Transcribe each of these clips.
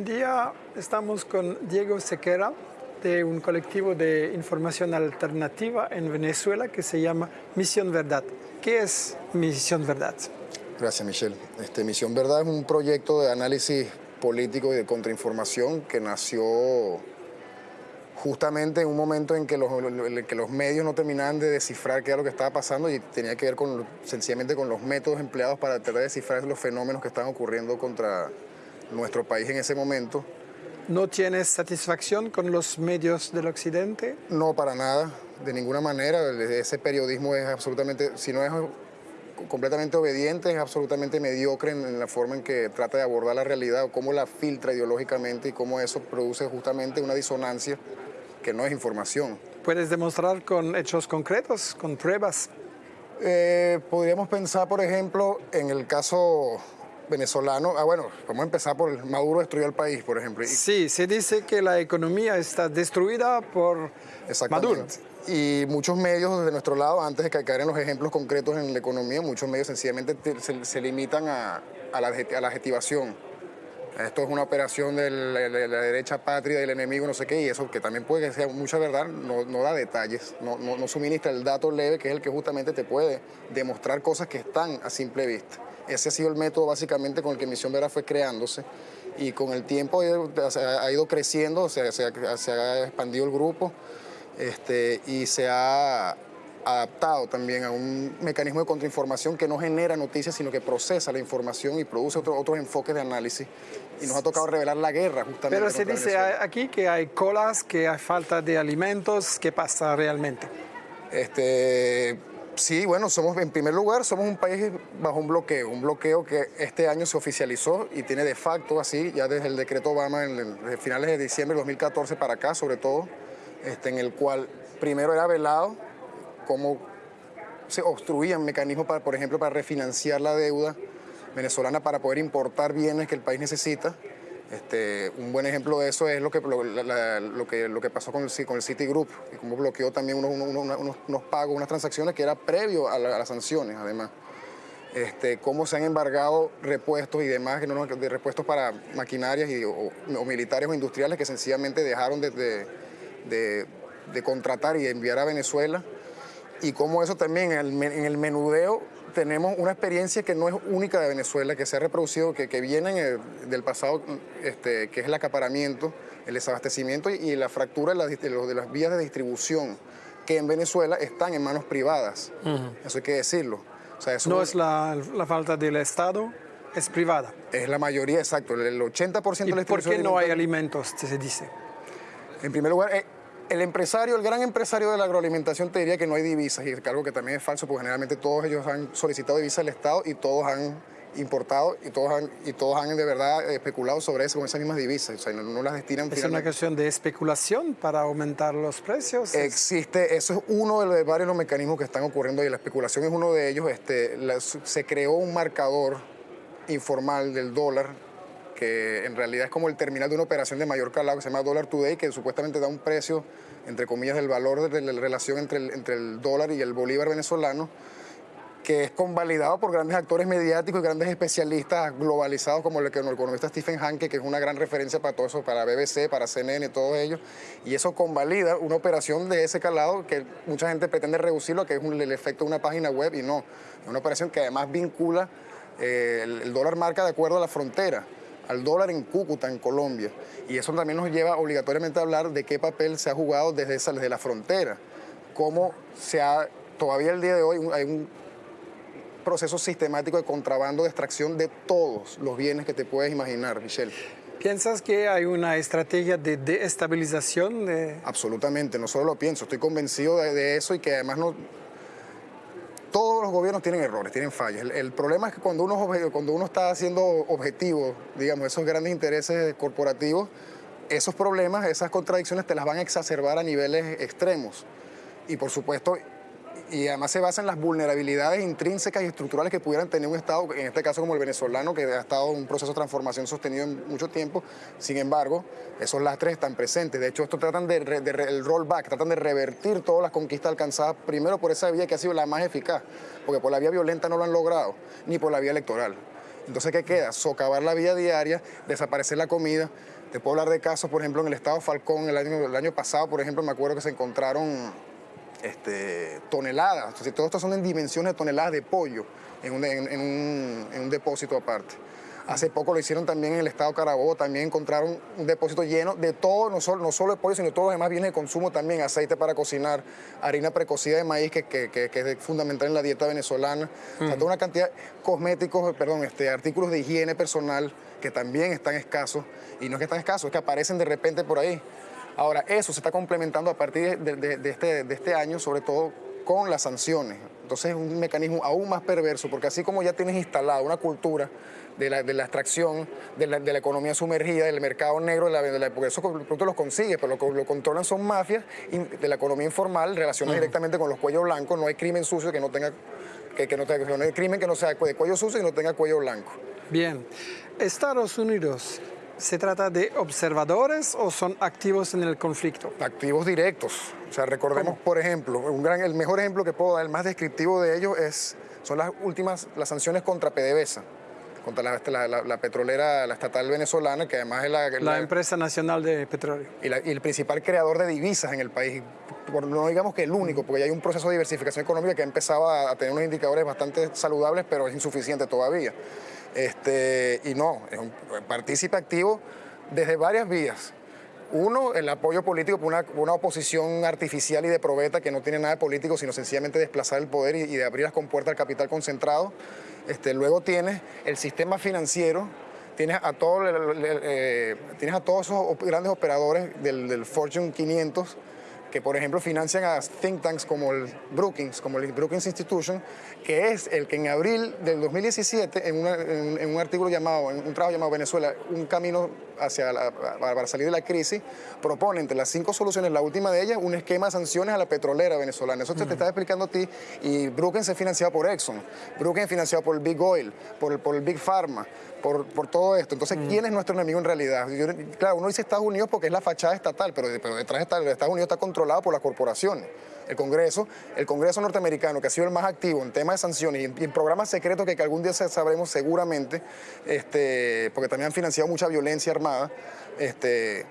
En día estamos con Diego Sequera de un colectivo de información alternativa en Venezuela que se llama Misión Verdad. ¿Qué es Misión Verdad? Gracias, Michelle. Este, Misión Verdad es un proyecto de análisis político y de contrainformación que nació justamente en un momento en que los, que los medios no terminaban de descifrar qué era lo que estaba pasando y tenía que ver con, sencillamente con los métodos empleados para tratar de descifrar los fenómenos que estaban ocurriendo contra nuestro país en ese momento. ¿No tienes satisfacción con los medios del occidente? No, para nada, de ninguna manera. Ese periodismo es absolutamente, si no es completamente obediente, es absolutamente mediocre en, la forma en que trata de abordar la realidad o cómo la filtra ideológicamente y cómo eso produce justamente una disonancia que no es información. ¿Puedes demostrar con hechos concretos, con pruebas? Eh, podríamos pensar, por ejemplo, en el caso venezolano, ah bueno, vamos a empezar por Maduro destruyó el país, por ejemplo. Sí, se dice que la economía está destruida por Maduro. Y muchos medios de nuestro lado, antes de caer en los ejemplos concretos en la economía, muchos medios sencillamente se, limitan a, la, adjetivación. Esto es una operación de la, derecha patria, del enemigo, no sé qué, y eso que también puede que sea mucha verdad, no, da detalles, no, suministra el dato leve, que es el que justamente te puede demostrar cosas que están a simple vista. Ese ha sido el método básicamente con el que Misión Vera fue creándose y con el tiempo ha ido creciendo, se, ha expandido el grupo este, y se ha adaptado también a un mecanismo de contrainformación que no genera noticias, sino que procesa la información y produce otros enfoques de análisis. Y nos ha tocado revelar la guerra justamente. Pero se dice aquí que hay colas, que hay falta de alimentos. ¿Qué pasa realmente? Este, Sí, bueno, somos en primer lugar somos un país bajo un bloqueo, un bloqueo que este año se oficializó y tiene de facto así, ya desde el decreto Obama en finales de diciembre de 2014 para acá, sobre todo, este, en el cual primero era velado cómo se obstruían mecanismos, para, por ejemplo, para refinanciar la deuda venezolana para poder importar bienes que el país necesita este, un buen ejemplo de eso es lo que, lo, que, lo que pasó con el, con el Citigroup, y cómo bloqueó también unos, pagos, unas transacciones que era previo a, las sanciones, además. Este, cómo se han embargado repuestos y demás, de repuestos para maquinarias y, o, militares o industriales que sencillamente dejaron de, de, de, contratar y enviar a Venezuela. Y cómo eso también en el, en el menudeo tenemos una experiencia que no es única de Venezuela, que se ha reproducido, que, que viene del pasado, este, que es el acaparamiento, el desabastecimiento y, la fractura de, las vías de distribución, que en Venezuela están en manos privadas. Eso hay que decirlo. no es la, falta del Estado, es privada. Es la mayoría, exacto. El 80% de la ¿Por qué no hay alimentos, se dice? En primer lugar, eh, el empresario, el gran empresario de la agroalimentación te diría que no hay divisas, y algo que también es falso, porque generalmente todos ellos han solicitado divisas al Estado y todos han importado y todos han, y todos han de verdad especulado sobre eso con esas mismas divisas, o sea, no, las destinan. ¿Es una cuestión de especulación para aumentar los precios? Existe, eso es uno de los varios los mecanismos que están ocurriendo y la especulación es uno de ellos. Este, se creó un marcador informal del dólar que en realidad es como el terminal de una operación de mayor calado que se llama Dollar Today, que supuestamente da un precio, entre comillas, del valor de la relación entre el, entre el dólar y el bolívar venezolano, que es convalidado por grandes actores mediáticos y grandes especialistas globalizados como el, el economista Stephen Hanke, que es una gran referencia para todo eso, para BBC, para CNN, todos ellos, y eso convalida una operación de ese calado que mucha gente pretende reducirlo, que es el efecto de una página web, y no, es una operación que además vincula eh, el dólar marca de acuerdo a la frontera al dólar en Cúcuta, en Colombia. Y eso también nos lleva obligatoriamente a hablar de qué papel se ha jugado desde, esa, desde la frontera, cómo se ha, todavía el día de hoy hay un proceso sistemático de contrabando, de extracción de todos los bienes que te puedes imaginar, Michelle. ¿Piensas que hay una estrategia de desestabilización? De... Absolutamente, no solo lo pienso, estoy convencido de eso y que además no, todos los gobiernos tienen errores, tienen fallas. El, problema es que cuando uno, cuando uno está haciendo objetivos, digamos, esos grandes intereses corporativos, esos problemas, esas contradicciones te las van a exacerbar a niveles extremos. Y por supuesto, y además se basa en las vulnerabilidades intrínsecas y estructurales que pudieran tener un Estado, en este caso como el venezolano, que ha estado en un proceso de transformación sostenido en mucho tiempo. Sin embargo, esos lastres están presentes. De hecho, esto tratan de, el rollback, tratan de revertir todas las conquistas alcanzadas primero por esa vía que ha sido la más eficaz, porque por la vía violenta no lo han logrado, ni por la vía electoral. Entonces, ¿qué queda? Socavar la vida diaria, desaparecer la comida. Te puedo hablar de casos, por ejemplo, en el estado Falcón, el año, el año pasado, por ejemplo, me acuerdo que se encontraron este, toneladas, entonces, todo esto son en dimensiones de toneladas de pollo en un, en un depósito aparte. Hace poco lo hicieron también en el estado Carabobo, también encontraron un depósito lleno de todo, no solo, no solo de pollo, sino todos los demás bienes de consumo también, aceite para cocinar, harina precocida de maíz, que, que, es fundamental en la dieta venezolana, o sea, toda una cantidad de cosméticos, perdón, este, artículos de higiene personal que también están escasos, y no es que están escasos, es que aparecen de repente por ahí. Ahora, eso se está complementando a partir de, este, de este año, sobre todo con las sanciones. Entonces es un mecanismo aún más perverso, porque así como ya tienes instalada una cultura de la, de la extracción, de la, de la, economía sumergida, del mercado negro, de la, porque eso pronto los consigue, pero lo que lo controlan son mafias de la economía informal, relacionada directamente con los cuellos blancos, no hay crimen sucio que no tenga, que, que no, tenga, no hay crimen que no sea de cuello sucio y no tenga cuello blanco. Bien, Estados Unidos ¿Se trata de observadores o son activos en el conflicto? Activos directos. O sea, recordemos, por ejemplo, un gran, el mejor ejemplo que puedo dar, el más descriptivo de ello, es, son las últimas, las sanciones contra PDVSA contra la, petrolera, la estatal venezolana, que además es la... La, empresa nacional de petróleo. Y, el principal creador de divisas en el país. no digamos que el único, porque ya hay un proceso de diversificación económica que ha empezado a, tener unos indicadores bastante saludables, pero es insuficiente todavía. Este, y no, es un partícipe activo desde varias vías. Uno, el apoyo político por una, oposición artificial y de probeta que no tiene nada de político, sino sencillamente desplazar el poder y, de abrir las compuertas al capital concentrado. Este, luego tienes el sistema financiero, tienes a, todo, eh, tienes a todos esos grandes operadores del Fortune 500 que por ejemplo financian a think tanks como el Brookings, como el Brookings Institution, que es el que en abril del 2017, en, un artículo llamado, en un trabajo llamado Venezuela, un camino hacia para salir de la crisis, propone entre las cinco soluciones, la última de ellas, un esquema de sanciones a la petrolera venezolana. Eso te, te estaba explicando a ti, y Brookings es financiado por Exxon, Brookings es financiado por el Big Oil, por el, por el Big Pharma, por, por, todo esto. Entonces, ¿quién es nuestro enemigo en realidad? claro, uno dice Estados Unidos porque es la fachada estatal, pero, pero detrás de Estados Unidos está controlado por las corporaciones. El Congreso, el Congreso norteamericano, que ha sido el más activo en temas de sanciones y en, programas secretos que, algún día sabremos seguramente, este, porque también han financiado mucha violencia armada, este,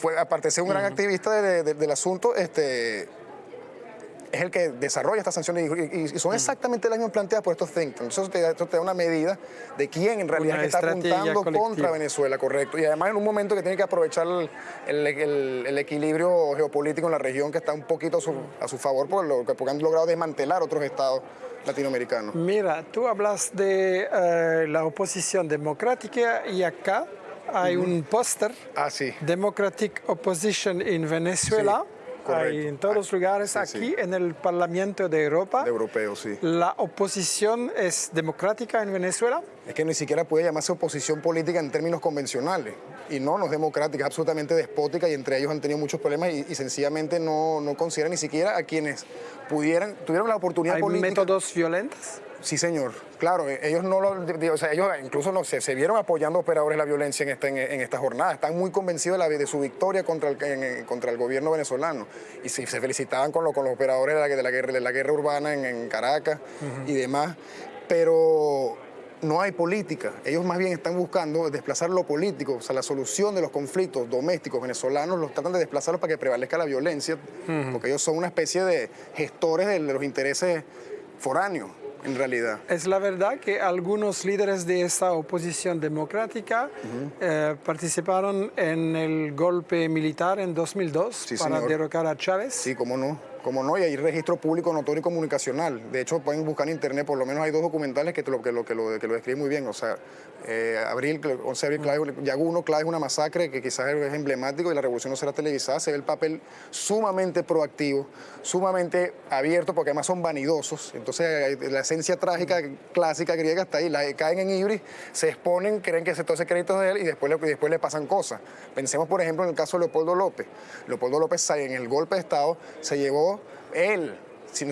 fue, aparte de ser un gran activista del asunto, este, es el que desarrolla estas sanciones y, son exactamente las mismas planteadas por estos think tanks. Eso te, da una medida de quién en realidad está apuntando contra Venezuela, correcto. Y además en un momento que tiene que aprovechar el, equilibrio geopolítico en la región que está un poquito a su, favor por lo, porque han logrado desmantelar otros estados latinoamericanos. Mira, tú hablas de eh, la oposición democrática y acá hay un póster. Ah, sí. Democratic Opposition in Venezuela. Hay en todos los lugares, aquí en el Parlamento de Europa. De europeo, sí. ¿La oposición es democrática en Venezuela? Es que ni siquiera puede llamarse oposición política en términos convencionales. Y no, no es democrática, es absolutamente despótica y entre ellos han tenido muchos problemas y, sencillamente no, no consideran ni siquiera a quienes pudieran, tuvieron la oportunidad ¿Hay política. métodos violentos? Sí, señor. Claro, eh, ellos no lo, o sea, ellos incluso no se, se vieron apoyando operadores la violencia en esta, en, esta jornada. Están muy convencidos de, la, de su victoria contra el, contra el gobierno venezolano y se, felicitaban con, con los operadores de la, de la, guerra, de la guerra urbana en, Caracas y demás. Pero no hay política. Ellos más bien están buscando desplazar lo político, o sea, la solución de los conflictos domésticos venezolanos los tratan de desplazarlos para que prevalezca la violencia, porque ellos son una especie de gestores de los intereses foráneos en realidad. Es la verdad que algunos líderes de esa oposición democrática eh, participaron en el golpe militar en 2002 para derrocar a Chávez. Sí, cómo no. Como no, y hay registro público notorio y comunicacional. De hecho, pueden buscar en internet, por lo menos hay dos documentales que lo, que lo, que lo, que lo describen muy bien. O sea, eh, abril, 11 de abril, Yaguno, clave es una masacre que quizás es emblemático y la revolución no será televisada. Se ve el papel sumamente proactivo, sumamente abierto, porque además son vanidosos. Entonces, la esencia trágica clásica griega está ahí. La, caen en Ibris, se exponen, creen que todo ese crédito es de él y después, le, después le pasan cosas. Pensemos, por ejemplo, en el caso de Leopoldo López. Leopoldo López, en el golpe de Estado, se llevó él,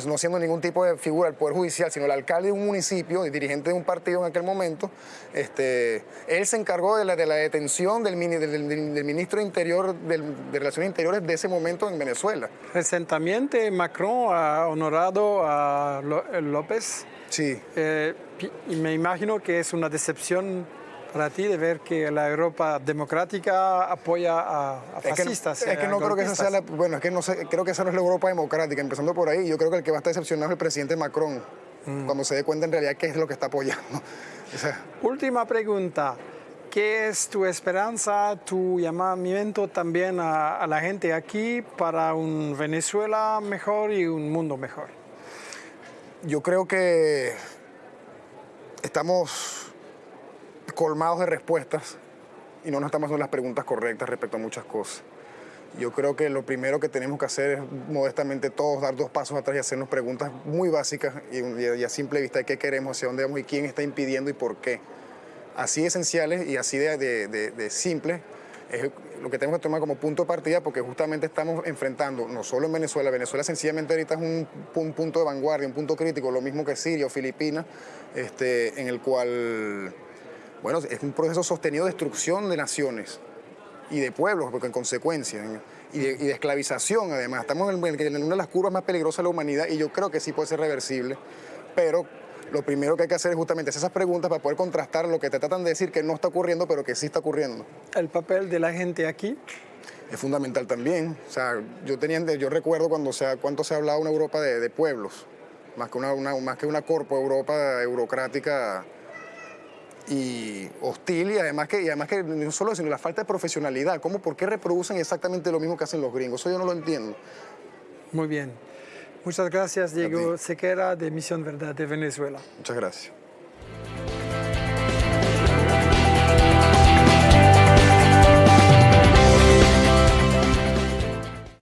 no siendo ningún tipo de figura del Poder Judicial, sino el alcalde de un municipio y dirigente de un partido en aquel momento, este, él se encargó de la, de la detención del, del, ministro de Interior, de Relaciones Interiores de ese momento en Venezuela. Recientemente Macron ha honorado a López Sí. Eh, y me imagino que es una decepción para ti de ver que la Europa democrática apoya a, a fascistas. Es que, es que no creo que esa sea la, bueno, es que no sé, creo que esa no es la Europa democrática, empezando por ahí. Yo creo que el que va a estar decepcionado es el presidente Macron, mm. cuando se dé cuenta en realidad qué es lo que está apoyando. O sea, Última pregunta. ¿Qué es tu esperanza, tu llamamiento también a, a la gente aquí para un Venezuela mejor y un mundo mejor? Yo creo que estamos colmados de respuestas y no nos estamos haciendo las preguntas correctas respecto a muchas cosas. Yo creo que lo primero que tenemos que hacer es modestamente todos dar dos pasos atrás y hacernos preguntas muy básicas y, a simple vista de qué queremos, hacia dónde vamos y quién está impidiendo y por qué así esenciales y así de, de, simples es lo que tenemos que tomar como punto de partida porque justamente estamos enfrentando, no solo en Venezuela, Venezuela sencillamente ahorita es un, punto de vanguardia, un punto crítico, lo mismo que Siria o Filipinas, este, en el cual, bueno, es un proceso sostenido de destrucción de naciones y de pueblos, porque en consecuencia, y de, y de esclavización además. Estamos en, en una de las curvas más peligrosas de la humanidad y yo creo que sí puede ser reversible, pero lo primero que hay que hacer es justamente hacer esas preguntas para poder contrastar lo que te tratan de decir que no está ocurriendo, pero que sí está ocurriendo. ¿El papel de la gente aquí? Es fundamental también. O sea, yo, tenía, yo recuerdo cuando se, cuánto se ha hablado una Europa de, pueblos, más que una, más que una corpo Europa eurocrática y hostil y además que, y además que no solo eso, sino la falta de profesionalidad. ¿Cómo, ¿Por qué reproducen exactamente lo mismo que hacen los gringos? Eso yo no lo entiendo. Muy bien. Muchas gracias, Diego Sequera, de Misión Verdad de Venezuela. Muchas gracias.